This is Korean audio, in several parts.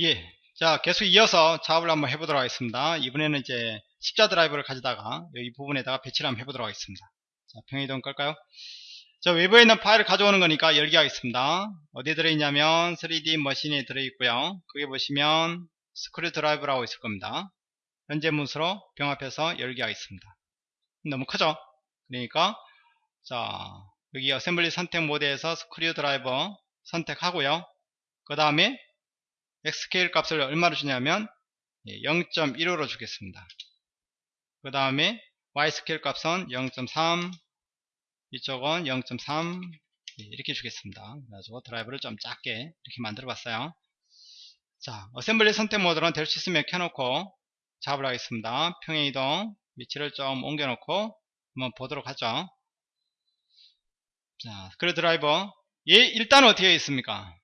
예. 자, 계속 이어서 작업을 한번 해보도록 하겠습니다. 이번에는 이제 십자 드라이브를 가져다가 이 부분에다가 배치를 한번 해보도록 하겠습니다. 자, 평행 이동 끌까요? 자, 외부에 있는 파일을 가져오는 거니까 열기 하겠습니다. 어디에 들어있냐면 3D 머신에 들어있고요. 거기 보시면 screw drive라고 있을 겁니다. 현재 문서로 병합해서 열기 하겠습니다. 너무 크죠? 그러니까 자 여기 어셈블리 선택 모드에서 screw driver 선택하고요. 그 다음에 X스케일 값을 얼마로 주냐면 0.15로 예, 주겠습니다. 그 다음에 Y스케일 값은 0.3 이쪽은 0.3 예, 이렇게 주겠습니다. 그래가지고 드라이브를 좀 작게 이렇게 만들어 봤어요. 자, 어셈블리 선택 모드는 될 수 있으면 켜놓고 작업을 하겠습니다. 평행 이동 위치를 좀 옮겨 놓고 한번 보도록 하죠. 자, 그래 드라이버 얘 일단 어떻게 있습니까?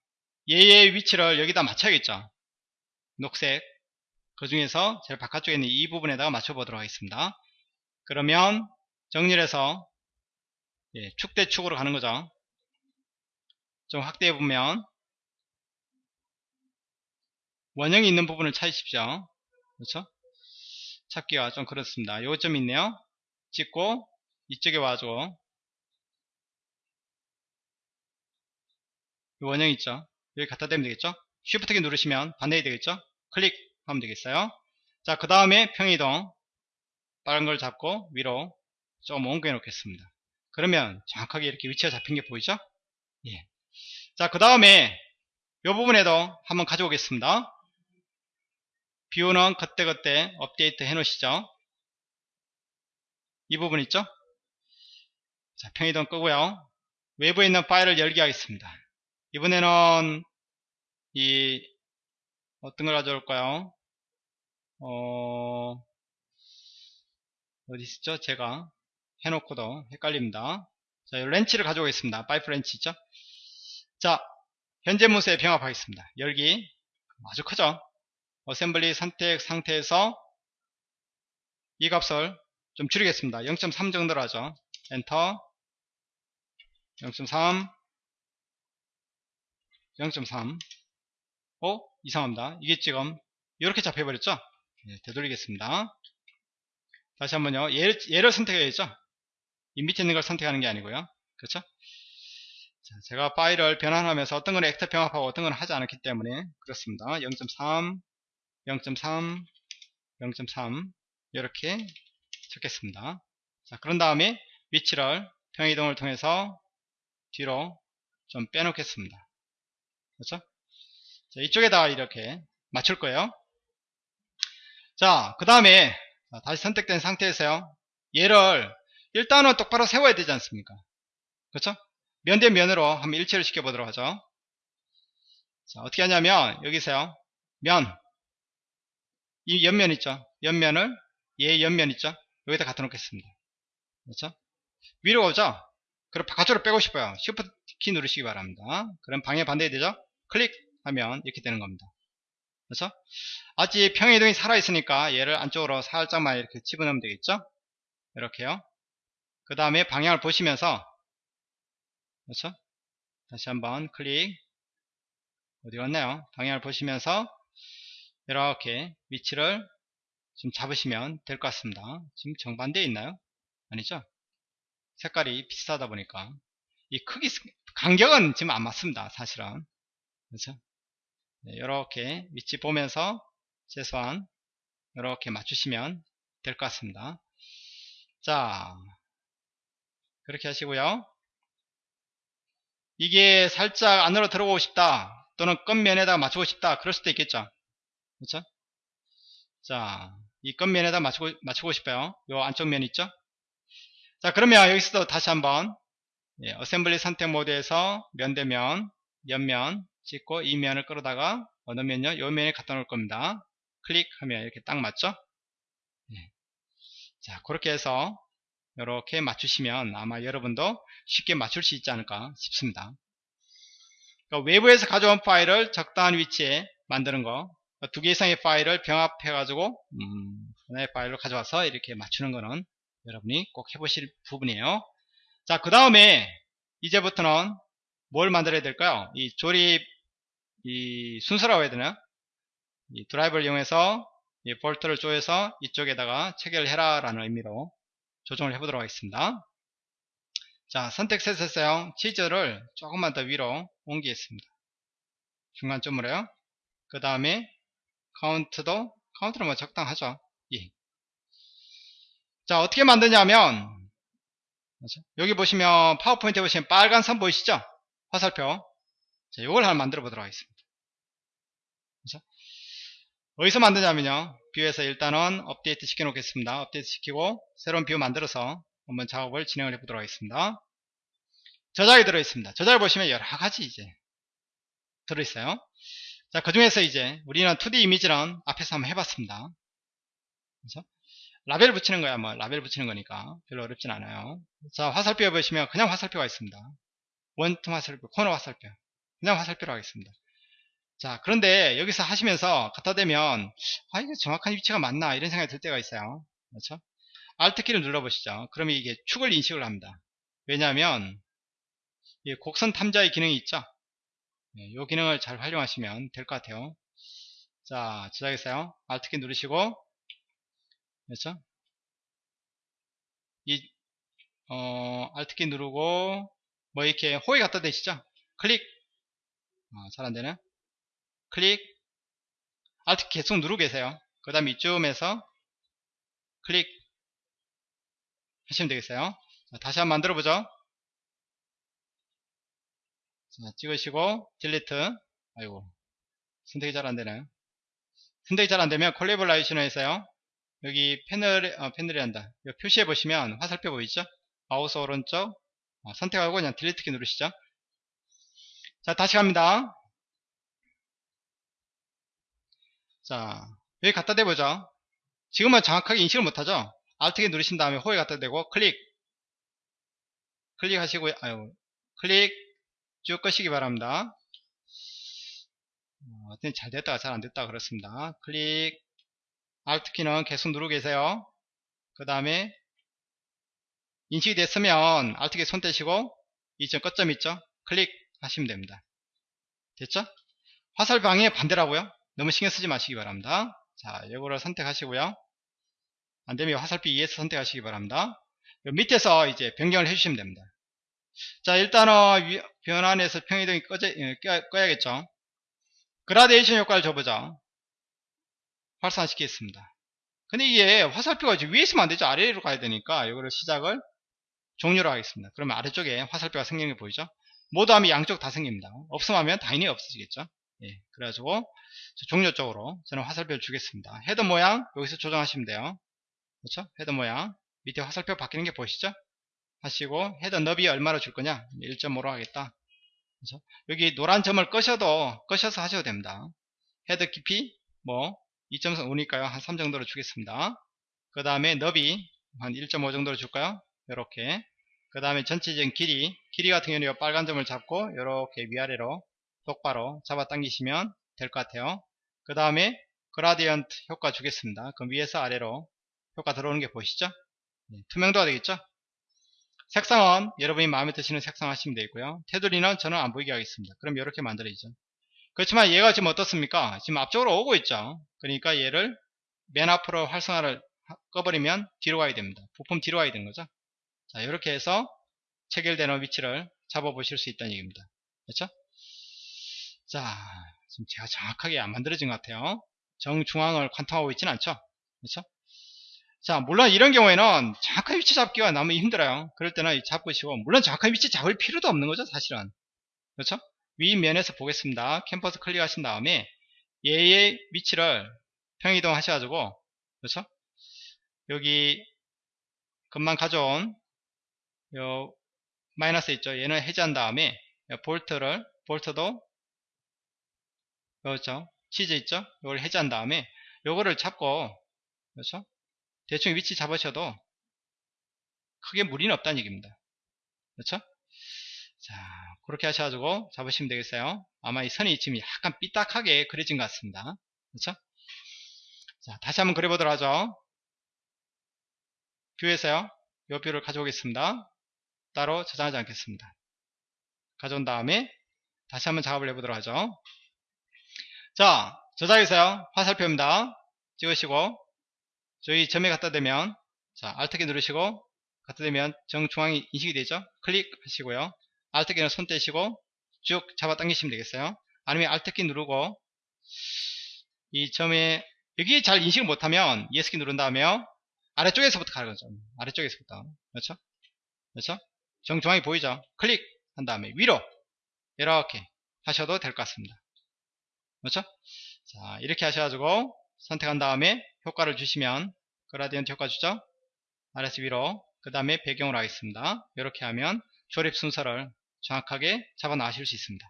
얘의 위치를 여기다 맞춰야겠죠. 녹색 그 중에서 제일 바깥쪽에 있는 이 부분에다가 맞춰 보도록 하겠습니다. 그러면 정리를 해서 예, 축대 축으로 가는 거죠. 좀 확대해 보면 원형이 있는 부분을 찾으십시오. 그렇죠? 찾기가 좀 그렇습니다. 요점 있네요. 찍고 이쪽에 와줘. 원형 있죠. 여기 갖다 대면 되겠죠? 쉬프트 키 누르시면 반대이 되겠죠? 클릭하면 되겠어요. 자 그 다음에 평이동 빠른 걸 잡고 위로 좀 옮겨 놓겠습니다. 그러면 정확하게 이렇게 위치가 잡힌 게 보이죠? 예. 자그 다음에 이 부분에도 한번 가져오겠습니다. 뷰는 그때그때 업데이트 해 놓으시죠? 이 부분 있죠? 자 평이동 끄고요. 외부에 있는 파일을 열게 하겠습니다 이번에는 이 어떤 걸 가져올까요? 어 어디 있죠? 제가 해놓고도 헷갈립니다. 자, 렌치를 가져오겠습니다. 파이프 렌치 있죠? 자, 현재 문서에 병합하겠습니다. 열기 아주 크죠? assembly 선택 상태에서 이 값을 좀 줄이겠습니다. 0.3 정도로 하죠. 엔터 0.3 0.3 어? 이상합니다. 이게 지금 이렇게 잡혀버렸죠? 네, 되돌리겠습니다. 다시 한번요. 얘를, 얘를 선택해야죠. 이 밑에 있는 걸 선택하는 게 아니고요. 그렇죠? 자, 제가 파일을 변환하면서 어떤 건 액터 병합하고 어떤 건 하지 않았기 때문에 그렇습니다. 0.3, 0.3, 0.3 이렇게 적겠습니다. 자, 그런 다음에 위치를 평이동을 통해서 뒤로 좀 빼놓겠습니다. 그렇죠? 자, 이쪽에다 이렇게 맞출 거예요. 자, 그 다음에 다시 선택된 상태에서요. 얘를 일단은 똑바로 세워야 되지 않습니까? 그렇죠? 면 대 면으로 한번 일체를 시켜보도록 하죠. 자, 어떻게 하냐면 여기서요. 면, 이 옆면 있죠? 옆면을 얘 옆면 있죠? 여기다 갖다 놓겠습니다. 그렇죠? 위로 오죠? 그럼 바깥으로 빼고 싶어요. Shift 키 누르시기 바랍니다. 그럼 방해 반대 되죠? 클릭 하면 이렇게 되는 겁니다. 그래서 아직 평행이동이 살아있으니까 얘를 안쪽으로 살짝만 이렇게 집어넣으면 되겠죠? 이렇게요. 그 다음에 방향을 보시면서 그렇죠? 다시 한번 클릭 어디 갔나요? 방향을 보시면서 이렇게 위치를 좀 잡으시면 될 것 같습니다. 지금 정반대에 있나요? 아니죠? 색깔이 비슷하다 보니까 이 크기 간격은 지금 안 맞습니다. 사실은 그렇죠? 네, 이렇게 위치 보면서 최소한 이렇게 맞추시면 될 것 같습니다. 자, 그렇게 하시고요. 이게 살짝 안으로 들어오고 싶다 또는 끝면에다 맞추고 싶다 그럴 수도 있겠죠. 그렇죠? 자, 이 끝면에다 맞추고, 맞추고 싶어요. 요 안쪽 면 있죠? 자, 그러면 여기서도 다시 한번 예, assembly 선택 모드에서 면 대면, 옆면, 찍고 이 면을 끌어다가 어느 면요? 요 면에 갖다 놓을 겁니다. 클릭하면 이렇게 딱 맞죠? 네. 자, 그렇게 해서 이렇게 맞추시면 아마 여러분도 쉽게 맞출 수 있지 않을까 싶습니다. 그러니까 외부에서 가져온 파일을 적당한 위치에 만드는 거, 두개 이상의 파일을 병합해가지고 음, 하나의 파일로 가져와서 이렇게 맞추는 거는 여러분이 꼭 해보실 부분이에요. 자, 그 다음에 이제부터는 뭘 만들어야 될까요? 이 조립 이 순서라고 해야 되나? 이 드라이버를 이용해서 이 볼트를 조여서 이쪽에다가 체결해라 라는 의미로 조정을 해보도록 하겠습니다. 자, 선택 셋에서요. 치즈를 조금만 더 위로 옮기겠습니다. 중간점으로요. 그 다음에 카운트도 카운트는 뭐 적당하죠. 예. 자, 어떻게 만드냐면? 여기 보시면 파워포인트에 보시면 빨간 선 보이시죠? 화살표. 자, 이걸 하나 만들어 보도록 하겠습니다. 그렇죠? 어디서 만드냐면요. view에서 일단은 업데이트 시켜 놓겠습니다. 업데이트 시키고 새로운 view 만들어서 한번 작업을 진행을 해 보도록 하겠습니다. 저장이 들어 있습니다. 저장을 보시면 여러 가지 이제 들어 있어요. 자, 그 중에서 이제 우리는 2D 이미지는 앞에서 한번 해 봤습니다. 그렇죠? 라벨 붙이는 거야, 뭐, 라벨 붙이는 거니까 별로 어렵진 않아요. 자, 화살표에 보시면 그냥 화살표가 있습니다. 원투 화살표, 코너 화살표. 그냥 화살표로 하겠습니다. 자, 그런데 여기서 하시면서 갖다 대면, 아, 이게 정확한 위치가 맞나? 이런 생각이 들 때가 있어요. 그렇죠? Alt키를 눌러보시죠. 그러면 이게 축을 인식을 합니다. 왜냐하면, 이 곡선 탐자의 기능이 있죠? 네, 이 기능을 잘 활용하시면 될 것 같아요. 자, 저장했어요. Alt키 누르시고, 그렇죠? 이, 어, Alt키 누르고, 뭐 이렇게 호에 갖다 대시죠? 클릭. 어, 잘 안되네. 클릭. Alt 계속 누르고 계세요. 그 다음 이쯤에서 클릭 하시면 되겠어요. 자, 다시 한번 만들어 보죠. 자, 찍으시고 delete. 아이고 선택이 잘 안되나요? 선택이 잘 안되면 collaboration에서요. 여기 패널, 어, 패널이 한다. 표시해 보시면 화살표 보이죠? 마우스 오른쪽 어, 선택하고 그냥 delete 키 누르시죠. 자, 다시 갑니다. 자, 여기 갖다 대보죠. 지금은 정확하게 인식을 못하죠. Alt키 누르신 다음에 호에 갖다 대고 클릭. 클릭하시고요. 아유, 클릭 쭉 끄시기 바랍니다. 어, 잘 됐다가 잘 안 됐다 그렇습니다. 클릭 Alt키는 계속 누르고 계세요. 그 다음에 인식이 됐으면 Alt키 손 떼시고 이점 끝점 있죠? 클릭 하시면 됩니다. 됐죠? 화살 방향의 반대라고요? 너무 신경 쓰지 마시기 바랍니다. 자, 이거를 선택하시고요. 안되면 화살표 2에서 선택하시기 바랍니다. 밑에서 이제 변경을 해주시면 됩니다. 자, 일단은 변환에서 평이동이 꺼져, 예, 꺼야 겠죠. 그라데이션 효과를 줘보자. 활성화시키겠습니다. 근데 이게 화살표가 위에 있으면 안되죠. 아래로 가야 되니까 이거를 시작을 종료로 하겠습니다. 그러면 아래쪽에 화살표가 생기는 게 보이죠? 모두 하면 양쪽 다 생깁니다. 없음 하면 당연히 없어지겠죠? 예, 그래가지고 종료 쪽으로 저는 화살표를 주겠습니다. 헤더 모양 여기서 조정하시면 돼요. 그렇죠? 헤더 모양 밑에 화살표 바뀌는 게 보이시죠? 하시고 헤더 너비 얼마로 줄 거냐? 1.5로 하겠다. 그렇죠? 여기 노란 점을 끄셔도 끄셔서 하셔도 됩니다. 헤더 깊이 뭐 2.5니까요. 한 3 정도로 주겠습니다. 그 다음에 너비 한 1.5 정도로 줄까요? 이렇게 그 다음에 전체적인 길이 길이 같은 경우는 빨간 점을 잡고 이렇게 위아래로 똑바로 잡아 당기시면 될 것 같아요. 그 다음에 그라디언트 효과 주겠습니다. 그럼 위에서 아래로 효과 들어오는 게 보이시죠? 네, 투명도가 되겠죠? 색상은 여러분이 마음에 드시는 색상 하시면 되고요. 테두리는 저는 안 보이게 하겠습니다. 그럼 이렇게 만들어지죠. 그렇지만 얘가 지금 어떻습니까? 지금 앞쪽으로 오고 있죠? 그러니까 얘를 맨 앞으로 활성화를 꺼버리면 뒤로 가야 됩니다. 부품 뒤로 가야 되는 거죠 자, 이렇게 해서 체결되는 위치를 잡아보실 수 있다는 얘기입니다. 그렇죠? 자, 지금 제가 정확하게 안 만들어진 것 같아요. 정중앙을 관통하고 있지는 않죠? 그렇죠? 자, 물론 이런 경우에는 정확한 위치 잡기가 너무 힘들어요. 그럴 때는 잡으시고, 물론 정확한 위치 잡을 필요도 없는 거죠, 사실은. 그렇죠? 위면에서 보겠습니다. 캠퍼스 클릭하신 다음에 얘의 위치를 평이동 하셔가지고, 그렇죠? 여기 금방 가져온 요 마이너스 있죠? 얘는 해제한 다음에 볼트를 볼트도 그렇죠? 치즈 있죠? 이걸 해제한 다음에 요거를 잡고 그렇죠? 대충 위치 잡으셔도 크게 무리는 없다는 얘기입니다. 그렇죠? 자 그렇게 하셔가지고 잡으시면 되겠어요. 아마 이 선이 지금 약간 삐딱하게 그려진 것 같습니다. 그렇죠? 자 다시 한번 그려보도록 하죠. view에서요? 요 view를 가져오겠습니다 따로 저장하지 않겠습니다. 가져온 다음에 다시 한번 작업을 해보도록 하죠. 자, 저장해서요. 화살표입니다. 찍으시고 저희 점에 갖다 대면 자 Alt키 누르시고 갖다 대면 정중앙이 인식이 되죠. 클릭하시고요. Alt키는 손 떼시고 쭉 잡아 당기시면 되겠어요. 아니면 Alt키 누르고 이 점에 여기 잘 인식을 못하면 ES키 누른 다음에 아래쪽에서부터 가는 거죠. 아래쪽에서부터 그렇죠? 그렇죠? 정중앙이 보이죠? 클릭 한 다음에 위로 이렇게 하셔도 될 것 같습니다. 그렇죠? 자 이렇게 하셔가지고 선택한 다음에 효과를 주시면 그라디언트 효과 주죠? 아래서 위로 그 다음에 배경으로 하겠습니다. 이렇게 하면 조립 순서를 정확하게 잡아 나가실 수 있습니다.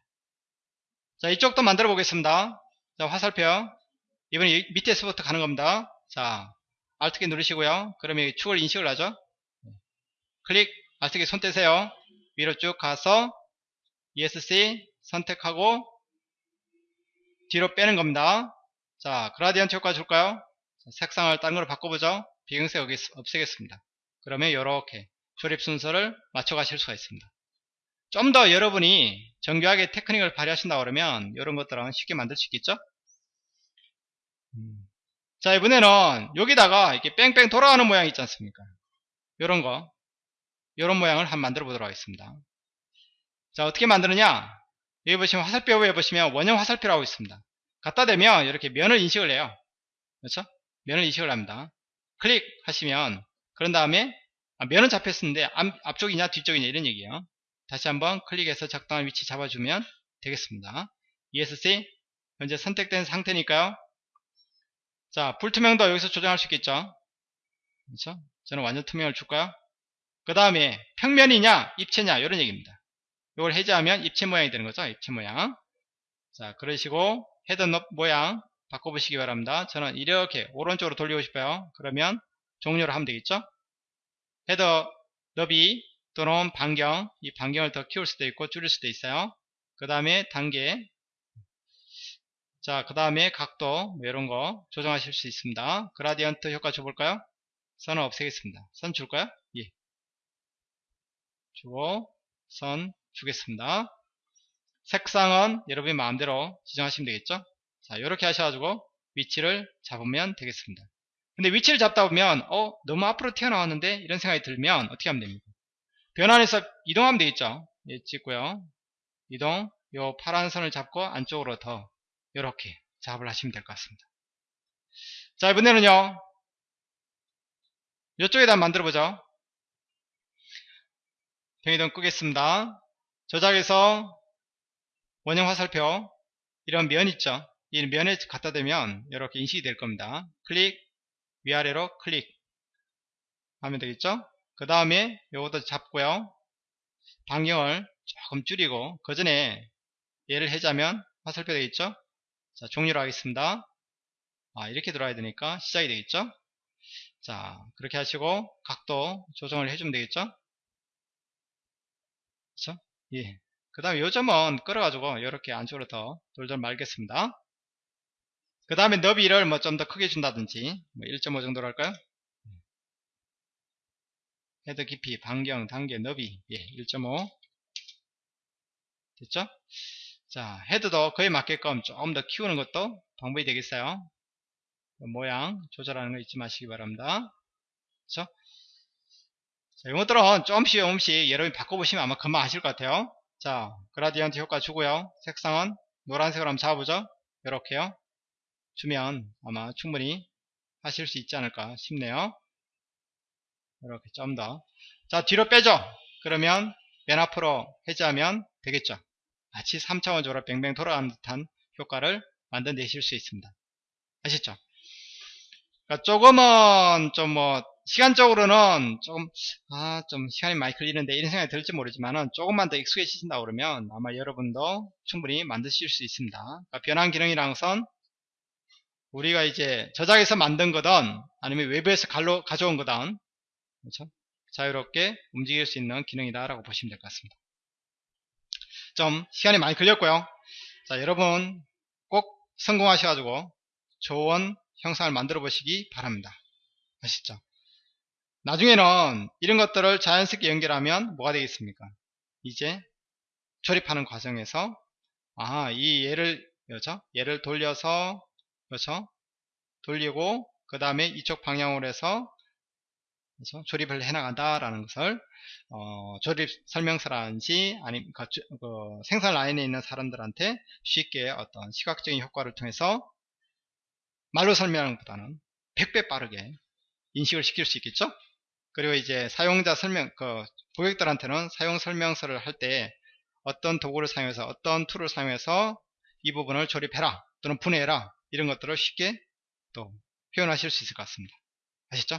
자 이쪽도 만들어 보겠습니다. 자 화살표 이번에 밑에서부터 가는 겁니다. 자 Alt키 누르시고요. 그러면 축을 인식을 하죠. 클릭 Alt키 손 떼세요. 위로 쭉 가서 ESC 선택하고 뒤로 빼는 겁니다. 자, 그라디언트 효과 줄까요? 자, 색상을 다른 걸로 바꿔보죠. 배경색 없애겠습니다. 그러면 이렇게 조립 순서를 맞춰 가실 수가 있습니다. 좀 더 여러분이 정교하게 테크닉을 발휘하신다 그러면 이런 것들은 쉽게 만들 수 있겠죠? 음. 자, 이번에는 여기다가 이렇게 뺑뺑 돌아가는 모양 있지 않습니까? 이런 거, 이런 모양을 한번 만들어 보도록 하겠습니다. 자, 어떻게 만드느냐? 여기 보시면 화살표 에 보시면 원형 화살표라고 있습니다. 갖다 대면 이렇게 면을 인식을 해요. 그렇죠? 면을 인식을 합니다. 클릭하시면 그런 다음에 아, 면은 잡혔었는데 앞, 쪽이냐 뒤쪽이냐 이런 얘기예요. 다시 한번 클릭해서 적당한 위치 잡아주면 되겠습니다. ESC 현재 선택된 상태니까요. 자 불투명도 여기서 조정할 수 있겠죠. 그렇죠? 저는 완전 투명을 줄까요? 그 다음에 평면이냐 입체냐 이런 얘기입니다. 이걸 해제하면 입체 모양이 되는 거죠. 입체 모양. 자, 그러시고 넙 모양 바꿔보시기 바랍니다. 저는 이렇게 오른쪽으로 돌리고 싶어요. 그러면 종료를 하면 되겠죠. 헤더 너비 또는 반경 이 반경을 더 키울 수도 있고 줄일 수도 있어요. 그 다음에 단계 자, 그 다음에 각도 뭐 이런 거 조정하실 수 있습니다. 그라디언트 효과 줘볼까요? 선을 없애겠습니다. 선 줄까요? 예. 주고 선 주겠습니다. 색상은 여러분이 마음대로 지정하시면 되겠죠. 자, 이렇게 하셔가지고 위치를 잡으면 되겠습니다. 근데 위치를 잡다 보면 어 너무 앞으로 튀어나왔는데 이런 생각이 들면 어떻게 하면 됩니까? 변환해서 이동하면 되겠죠. 예, 찍고요. 이동 요 파란 선을 잡고 안쪽으로 더 이렇게 작업을 하시면 될 것 같습니다. 자 이번에는요. 이쪽에다 만들어 보죠. 병이동 끄겠습니다. 저장해서 원형 화살표 이런 면 있죠. 이 면에 갖다 대면 이렇게 인식이 될 겁니다. 클릭 위아래로 클릭. 하면 되겠죠? 그 다음에 이것도 잡고요. 반경을 조금 줄이고 그 전에 얘를 해자면 화살표 되겠죠? 자 종료로 하겠습니다. 아 이렇게 들어와야 되니까 시작이 되겠죠? 자 그렇게 하시고 각도 조정을 해주면 되겠죠 그렇죠 예. 그 다음에 요점은 끌어가지고 이렇게 안쪽으로 더 돌돌 말겠습니다. 그 다음에 너비를 뭐 좀 더 크게 준다든지 뭐 1.5 정도로 할까요? 헤더 깊이, 반경, 단계, 너비 예, 1.5 됐죠? 자 헤드도 그에 맞게끔 조금 더 키우는 것도 방법이 되겠어요. 모양 조절하는 거 잊지 마시기 바랍니다. 그렇죠? 자, 이것들은 조금씩 조금씩 여러분이 바꿔보시면 아마 금방 아실 것 같아요. 자, 그라디언트 효과 주고요. 색상은 노란색으로 한번 잡아보죠. 이렇게요. 주면 아마 충분히 하실 수 있지 않을까 싶네요. 이렇게 좀 더. 자, 뒤로 빼죠. 그러면 맨 앞으로 해제하면 되겠죠. 마치 3차원적으로 뱅뱅 돌아가는 듯한 효과를 만들어내실 수 있습니다. 아시죠? 그러니까 조금은 좀 뭐 시간적으로는 조금 아 좀 시간이 많이 걸리는데 이런 생각이 들지 모르지만은 조금만 더 익숙해지신다 그러면 아마 여러분도 충분히 만드실 수 있습니다. 그러니까 변환 기능이라는 것은 우리가 이제 저장해서 만든 거든 아니면 외부에서 갈로, 가져온 거든 그렇죠? 자유롭게 움직일 수 있는 기능이다 라고 보시면 될 것 같습니다. 좀 시간이 많이 걸렸고요. 자 여러분 꼭 성공하셔가지고 좋은 형상을 만들어 보시기 바랍니다. 아시죠? 나중에는 이런 것들을 자연스럽게 연결하면 뭐가 되겠습니까? 이제 조립하는 과정에서 아, 이 얘를 그렇죠? 얘를 돌려서 그렇죠? 돌리고 그 다음에 이쪽 방향으로 해서 그래서 조립을 해 나간다라는 것을 어, 조립 설명서라든지 아니면 그, 그 생산 라인에 있는 사람들한테 쉽게 어떤 시각적인 효과를 통해서 말로 설명하는 것보다는 100배 빠르게 인식을 시킬 수 있겠죠 그리고 이제 사용자 설명 그 고객들한테는 사용 설명서를 할 때 어떤 도구를 사용해서 어떤 tool을 사용해서 이 부분을 조립해라 또는 분해해라 이런 것들을 쉽게 또 표현하실 수 있을 것 같습니다. 아시죠?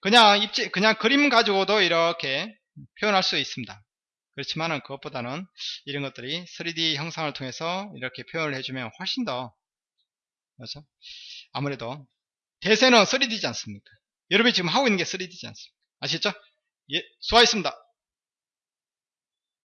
그냥 입지 그냥 그림 가지고도 이렇게 표현할 수 있습니다. 그렇지만은 그것보다는 이런 것들이 3D 형상을 통해서 이렇게 표현을 해주면 훨씬 더 그렇죠? 아무래도 대세는 3D지 않습니까 여러분이 지금 하고 있는 게 3D지 않습니까? 아시죠? 예 수고하셨습니다